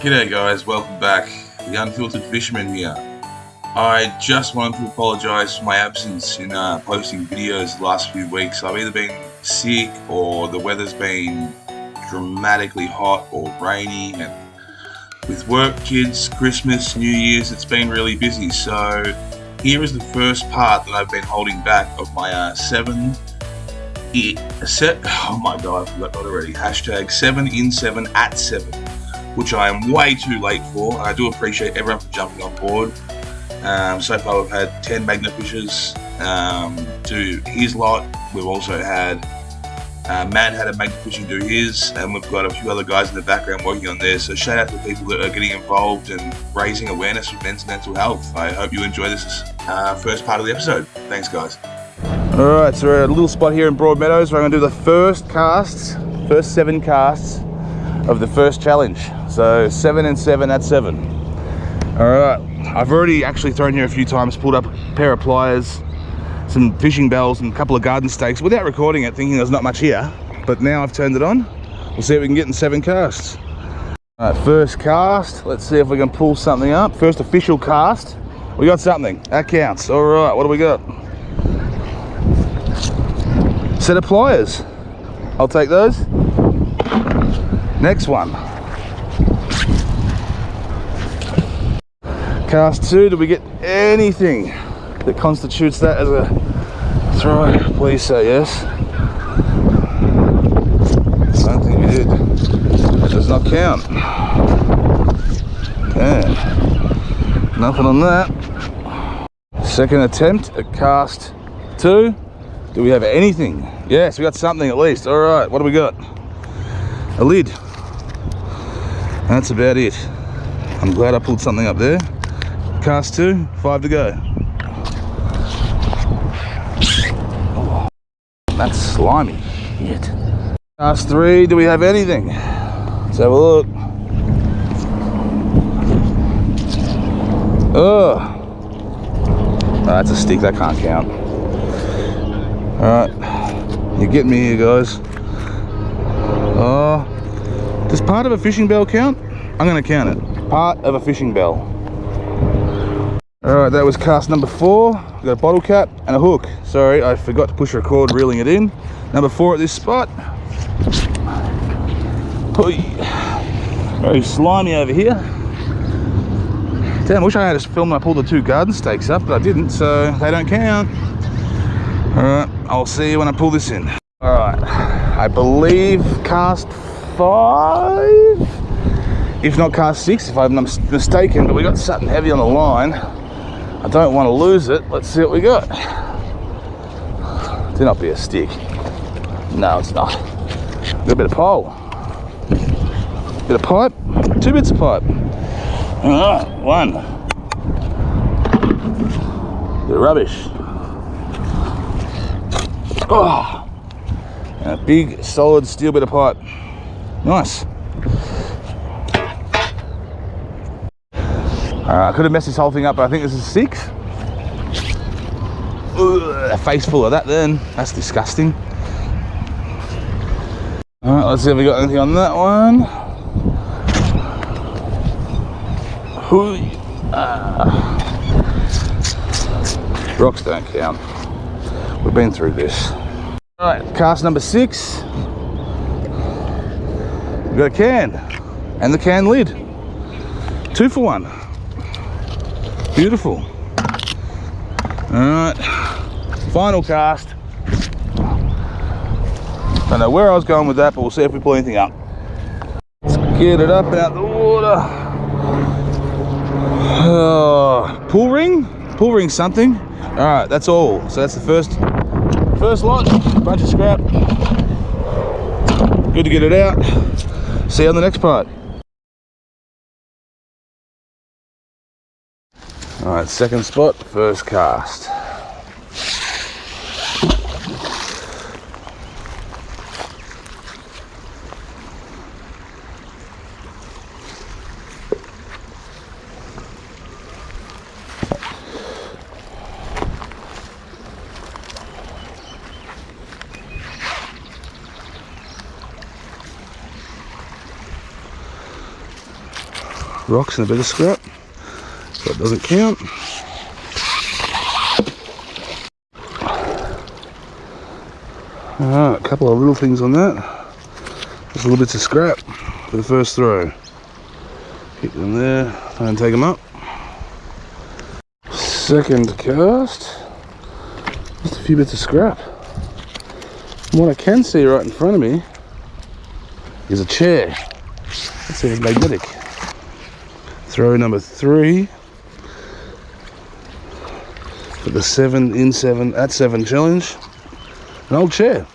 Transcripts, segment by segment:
G'day guys, welcome back. The Unfiltered Fisherman here. I just wanted to apologise for my absence in uh, posting videos the last few weeks. I've either been sick or the weather's been dramatically hot or rainy and with work, kids, Christmas, New Year's, it's been really busy. So here is the first part that I've been holding back of my uh, seven set. Oh my god, I forgot already. Hashtag seven in seven at seven which I am way too late for. I do appreciate everyone for jumping on board. Um, so far, we've had 10 Magnafishers um, do his lot. We've also had uh, Matt had a Magnafishing do his, and we've got a few other guys in the background working on this. So shout out to the people that are getting involved and raising awareness for men's mental health. I hope you enjoy this uh, first part of the episode. Thanks, guys. All right, so we're at a little spot here in Broadmeadows where I'm going to do the first casts, first seven casts of the first challenge. So seven and seven at seven. All right, I've already actually thrown here a few times, pulled up a pair of pliers, some fishing bells and a couple of garden stakes without recording it, thinking there's not much here. But now I've turned it on. We'll see if we can get in seven casts. All right, first cast. Let's see if we can pull something up. First official cast. We got something. That counts. All right, what do we got? Set of pliers. I'll take those. Next one. Cast two, do we get anything that constitutes that as a throw? Please say yes. Think we did. Does not count. Okay. Nothing on that. Second attempt at cast two. Do we have anything? Yes, we got something at least. All right, what do we got? A lid. That's about it. I'm glad I pulled something up there. Cast two, five to go. Oh, that's slimy. Shit. Cast three, do we have anything? Let's have a look. Oh, oh that's a stick, that can't count. Alright, you're getting me here, guys. Oh, does part of a fishing bell count? I'm going to count it. Part of a fishing bell. All right, that was cast number four. We've got a bottle cap and a hook. Sorry, I forgot to push record reeling it in. Number four at this spot. Very slimy over here. Damn, I wish I had a film I pulled the two garden stakes up, but I didn't, so they don't count. All right, I'll see you when I pull this in. All right, I believe cast five, if not cast six, if I'm mistaken, but we got something heavy on the line. I don't want to lose it. Let's see what we got. Do not be a stick. No, it's not. A bit of pole. Bit of pipe. Two bits of pipe. All right, one. Bit of rubbish. Oh, and a big solid steel bit of pipe. Nice. Uh, I could have messed this whole thing up, but I think this is six. Ugh, a face full of that then. That's disgusting. Alright, let's see if we got anything on that one. Uh, rocks don't count. We've been through this. Alright, cast number six. We've got a can and the can lid. Two for one. Beautiful. All right, final cast. Don't know where I was going with that, but we'll see if we pull anything up. Let's get it up out the water. Uh, oh, pull ring? Pull ring something. All right, that's all. So that's the first first lot, bunch of scrap. Good to get it out. See you on the next part. All right, second spot, first cast. Rocks and a bit of scrap. So it doesn't count. Alright, a couple of little things on that. Just a little bits of scrap for the first throw. Keep them there and take them up. Second cast. Just a few bits of scrap. And what I can see right in front of me is a chair. Let's see if it's magnetic. Throw number three for the seven in seven at seven challenge. An old chair.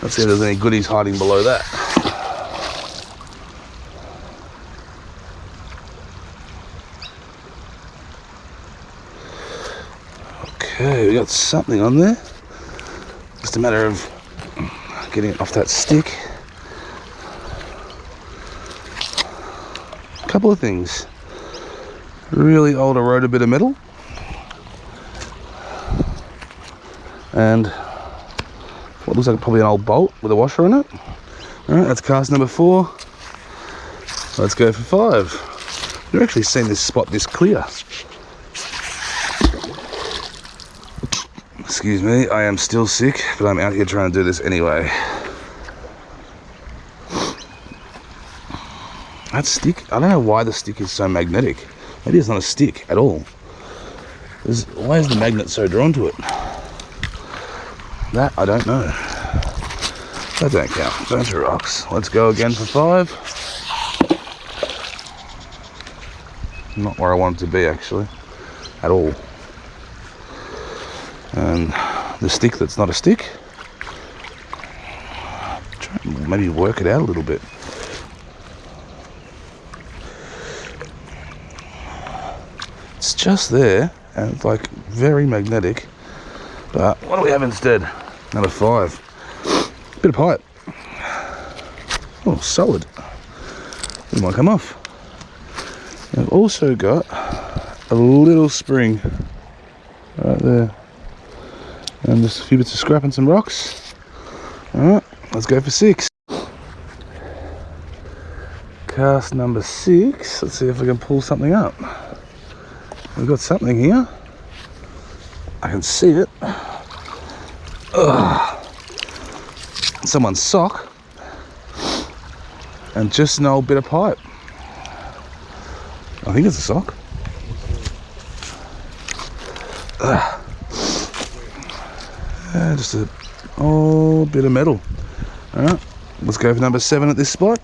Let's see if there's any goodies hiding below that. Okay, we got something on there. Just a matter of getting off that stick. A couple of things. Really old eroded bit of metal. And what looks like probably an old bolt with a washer on it. Alright, that's cast number four. Let's go for five. You've actually seen this spot this clear. Excuse me, I am still sick, but I'm out here trying to do this anyway. That stick, I don't know why the stick is so magnetic. Maybe it's not a stick at all. Why is the magnet so drawn to it? That I don't know. That don't count. Bunch of rocks. Let's go again for five. Not where I want it to be actually, at all. And the stick that's not a stick. Try and maybe work it out a little bit. It's just there and it's like very magnetic. But what do we have instead? Number five. Bit of pipe. Oh, solid. It might come off. I've also got a little spring right there. And just a few bits of scrap and some rocks. Alright, let's go for six. Cast number six. Let's see if we can pull something up. We've got something here. I can see it. Ugh. Someone's sock. And just an old bit of pipe. I think it's a sock. Ugh. Yeah, just a old bit of metal. Alright, let's go for number seven at this spot.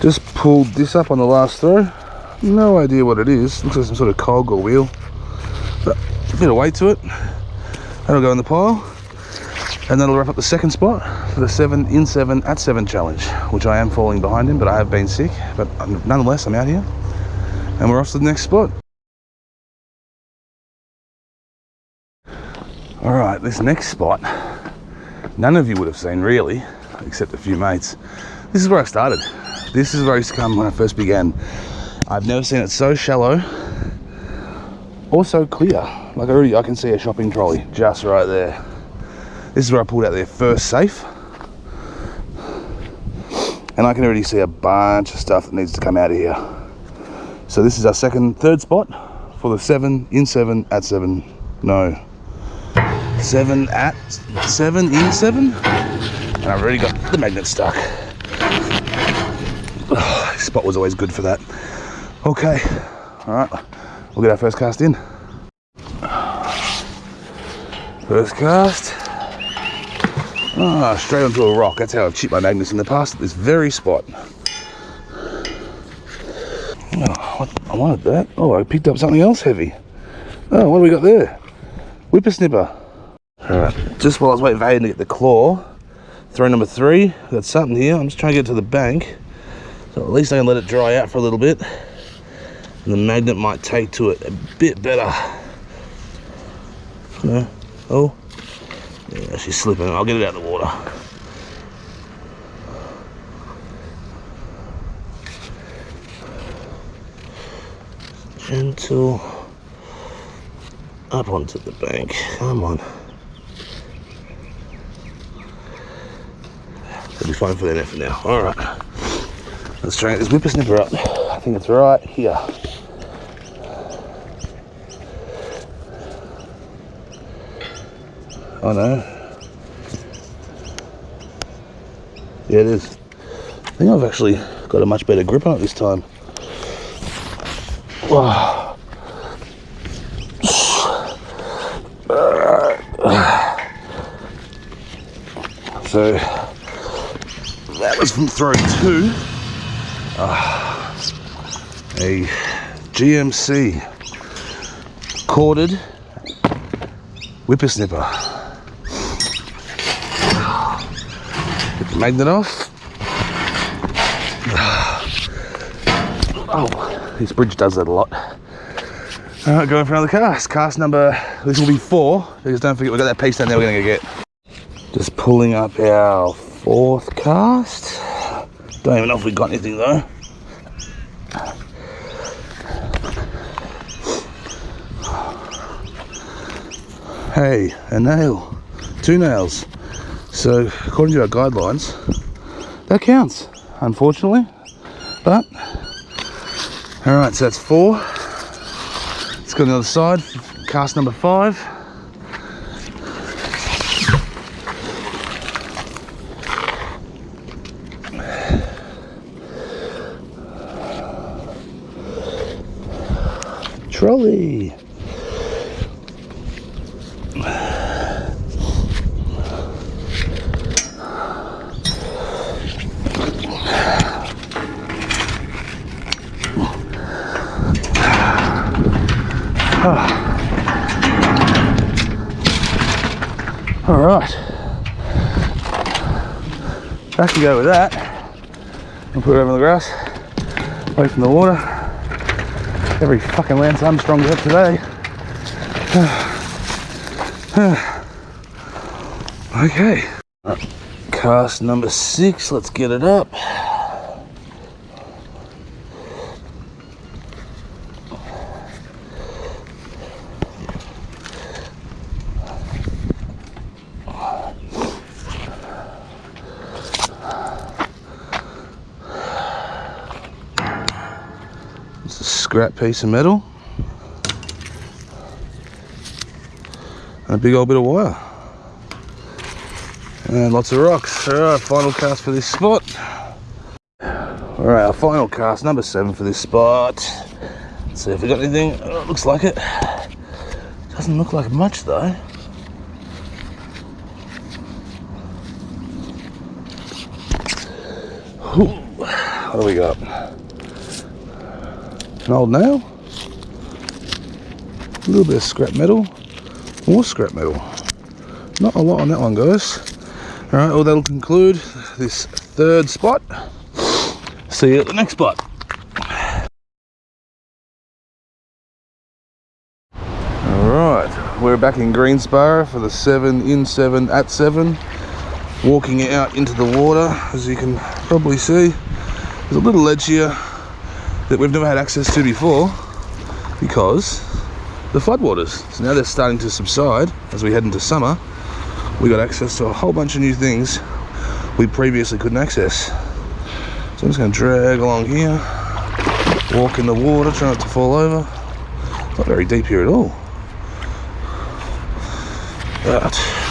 Just pulled this up on the last throw. No idea what it is. Looks like some sort of cog or wheel. But a bit of weight to it. That'll go in the pile. And that'll wrap up the second spot for the seven in seven at seven challenge, which I am falling behind him, but I have been sick. But nonetheless, I'm out here. And we're off to the next spot. All right, this next spot, none of you would have seen really, except a few mates. This is where I started. This is where I used to come when I first began. I've never seen it so shallow or so clear. Like already, I can see a shopping trolley just right there. This is where I pulled out their first safe. And I can already see a bunch of stuff that needs to come out of here. So this is our second, third spot for the seven, in seven, at seven, no. Seven at, seven in seven. And I've already got the magnet stuck. Oh, spot was always good for that. Okay, all right, we'll get our first cast in. First cast. Ah, straight onto a rock. That's how I've chipped my magnets in the past at this very spot. Oh, I wanted that. Oh, I picked up something else heavy. Oh, what do we got there? Whippersnipper. All right, just while I was waiting for Aiden to get the claw, throw number three. We've got something here. I'm just trying to get to the bank. So at least I can let it dry out for a little bit. And the magnet might take to it a bit better. No. Oh. Yeah, she's slipping. I'll get it out of the water. Gentle. Up onto the bank. Come on. Be fine for the net for now. All right. Let's try this whippersnipper up. I think it's right here. Oh no. Yeah, it is. I think I've actually got a much better grip on it this time. Wow. So that was from throw two. Ah, a GMC corded whippersnipper. Get the magnet off. Oh, this bridge does that a lot. All right, going for another cast. Cast number, this will be four, because don't forget we've got that piece down there we're gonna go get. Just pulling up our fourth cast. Don't even know if we got anything though. Hey, a nail. Two nails. So, according to our guidelines, that counts, unfortunately. But, alright, so that's four. Let's go to the other side. Cast number five. Trolley. All right. Back to go with that. I'll put it over the grass, away from the water. Every fucking Lance Armstrong's up today. okay. Cast number six, let's get it up. It's a scrap piece of metal. And a big old bit of wire. And lots of rocks. Alright, final cast for this spot. Alright, our final cast, number seven for this spot. Let's see if we got anything. Oh, looks like it. Doesn't look like much though. Ooh, What do we got? An old nail. A little bit of scrap metal. More scrap metal. Not a lot on that one, guys. Alright, well that'll conclude this third spot. See you at the next spot. Alright, we're back in Greensborough for the 7 in 7 at 7. Walking out into the water, as you can probably see. There's a little ledge here that we've never had access to before because the floodwaters. So now they're starting to subside as we head into summer. We got access to a whole bunch of new things we previously couldn't access. So I'm just to drag along here, walk in the water, try not to fall over. Not very deep here at all. But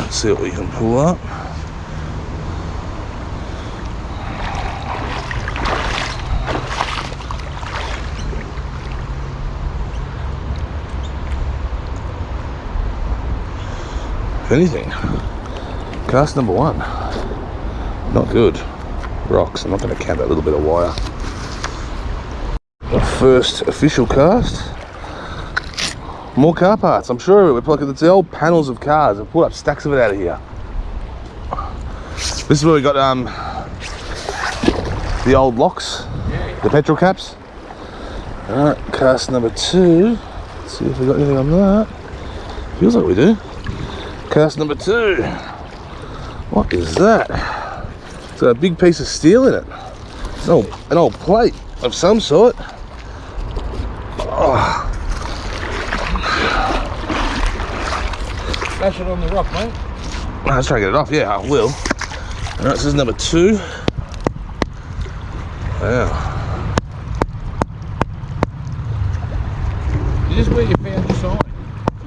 let's see what we can pull up. Anything, cast number one, not good. Rocks, I'm not going to count that little bit of wire. Our first official cast. More car parts, I'm sure. We're like it's the old panels of cars. I've pulled up stacks of it out of here. This is where we got um the old locks, the petrol caps. Alright, cast number two. Let's see if we got anything on that. Feels like we do. Cast number two. What is that? It's got a big piece of steel in it. An old, an old plate of some sort. Oh, Smash it on the rock, mate. let's try to get it off. Yeah, I will. All right, this is number two. Wow. Is this where you found your sign?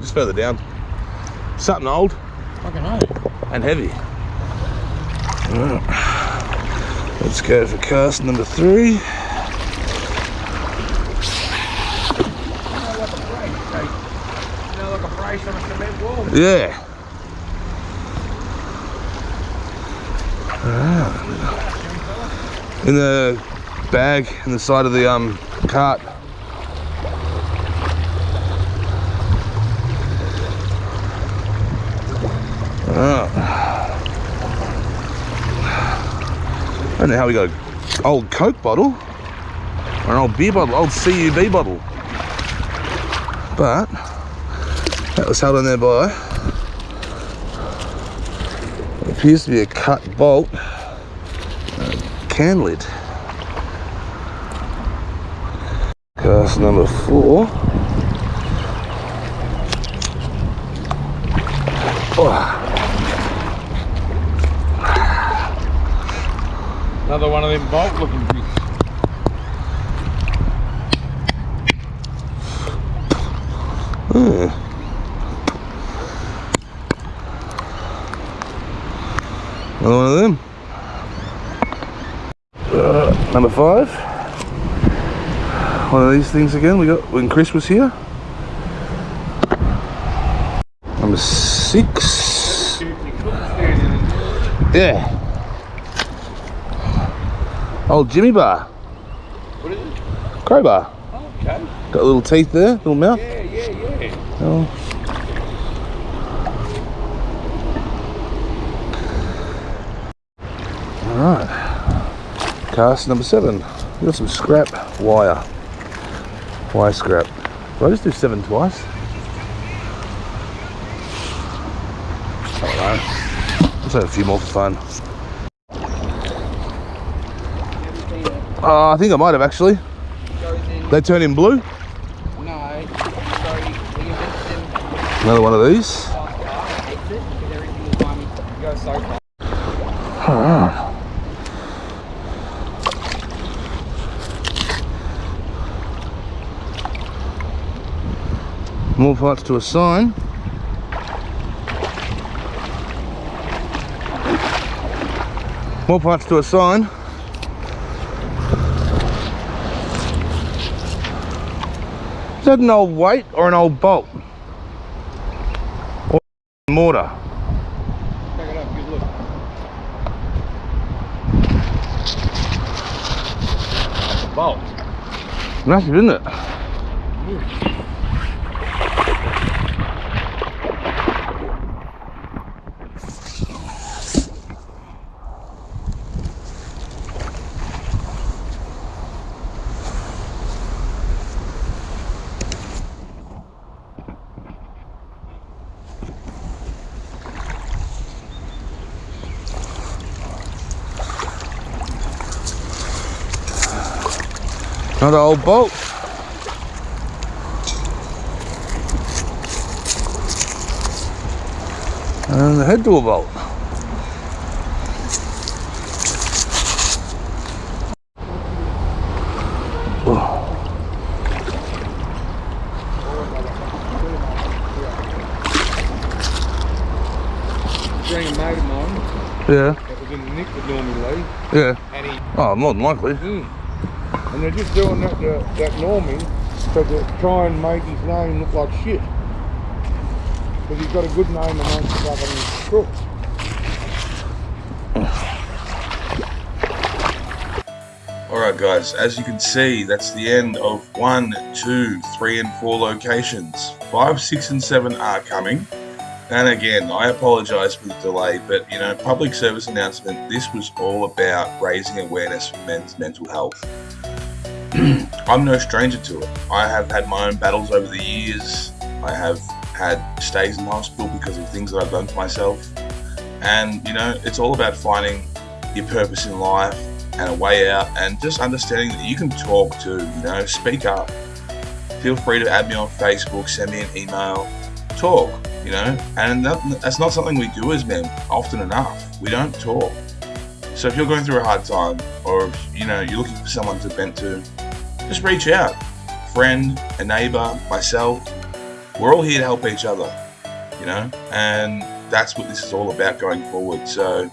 Just further down. Something old and heavy. Alright. Let's go for cast number three. You know, like a brace, okay? You know, like a brace on a cement wall. Yeah. Alright. In the bag in the side of the um cart. Don't know how we got an old Coke bottle or an old beer bottle, old CUB bottle. But that was held on there by appears to be a cut bolt uh, can lid. Cast number four. Another one of them bolt looking things. hmm. Another one of them. Uh, number five. One of these things again. We got when Chris was here. Number six. Yeah. Old Jimmy bar. What is it? Crowbar. Oh, okay. Got little teeth there, little mouth. Yeah, yeah, yeah. Oh. Alright. Cast number seven. We got some scrap wire. Wire scrap. Did I just do seven twice? Let's have a few more for fun. Uh, I think I might have actually. They turn in blue. No. Another one of these. More parts to assign. More parts to assign. Is that an old weight or an old bolt? Or mortar? Check it up, good look. That's a bolt. Massive, isn't it? Another old boat. And the head to a boat. Oh, Bring a mate of yeah, that was in the Nick would normally leave, yeah. Oh, more than likely. Mm. And they're just doing that to that Normie to to try and make his name look like shit. Because he's got a good name amongst the fucking crooks. Alright guys, as you can see, that's the end of one, two, three and four locations. Five, six and seven are coming. And again, I apologise for the delay, but you know, public service announcement, this was all about raising awareness for men's mental health. I'm no stranger to it. I have had my own battles over the years. I have had stays in hospital because of things that I've done to myself. And you know, it's all about finding your purpose in life and a way out and just understanding that you can talk to, you know, speak up. Feel free to add me on Facebook, send me an email, talk, you know, and that, that's not something we do as men often enough. We don't talk. So if you're going through a hard time, or if, you know you're looking for someone to vent to, just reach out. Friend, a neighbor, myself, we're all here to help each other, you know, and that's what this is all about going forward. So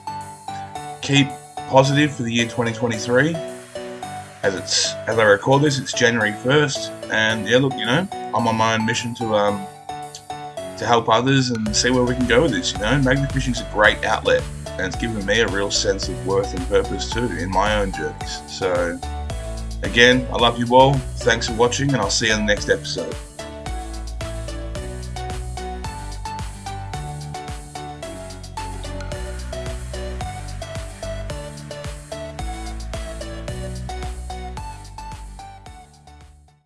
keep positive for the year 2023. As it's as I record this, it's January 1st, and yeah, look, you know, I'm on my own mission to um to help others and see where we can go with this. You know, magnet fishing's a great outlet, and it's given me a real sense of worth and purpose too in my own journeys. So, again, I love you all. Thanks for watching, and I'll see you in the next episode.